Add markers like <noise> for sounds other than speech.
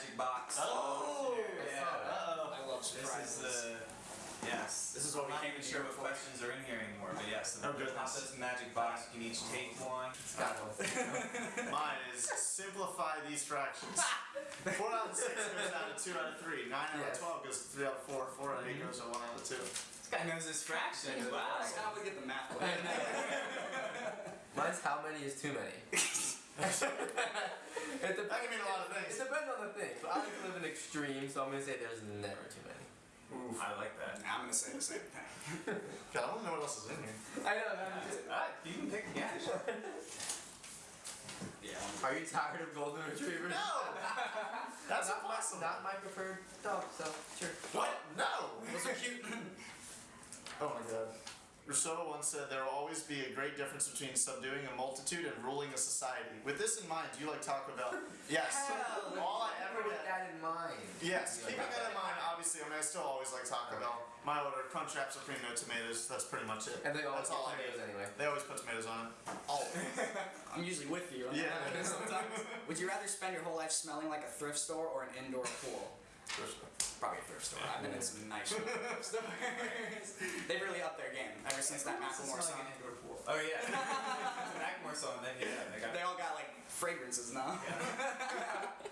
magic box. Oh, yeah. Uh-oh. I love This surprises. is uh, yes. This is what I'm we not came even in sure what questions are in here anymore, but yes. Oh, the goodness. top of this magic box. You can each take one. It's got one. <laughs> Mine is simplify these fractions. <laughs> Four out of six goes down to two out of three. Nine out Yes. of twelve goes to three out of four. Four out of eight goes to one out of two. This guy knows his fractions. Wow. That's how we get the math <laughs> going. Mine's how many is too many. <laughs> it depends. That can mean a lot of It depends on the thing. But I like to live in extreme, so I'm gonna say there's never too many. Oof. I like that. I'm gonna say the same thing. <laughs> God, I don't know what else is in here. I know. I'm just, Alright, you can pick again. <laughs> Yeah. are you tired of golden retrievers? No! That's not my, impossible. not my preferred dog. So sure. What? No! Those are cute. Rousseau once said there will always be a great difference between subduing a multitude and ruling a society. With this in mind, do you like Taco Bell? <laughs> Yes. Hell, All I ever with get. that in mind. Yes, You like keeping that in mind, obviously, I mean, I still always like Taco Bell. My order, Crunchwrap Supreme, no tomatoes, that's pretty much it. And they always That's all get I tomatoes anyway. They always put tomatoes on it. Always. <laughs> I'm usually with you. on Yeah. that <laughs> Sometimes. Would you rather spend your whole life smelling like a thrift store or an indoor pool? Probably a thrift store. I've been in some nice thrift stores. Since that oh, <laughs> Macklemore song. Oh yeah. Macklemore song. Then yeah, they got. They all got like fragrances now. <laughs>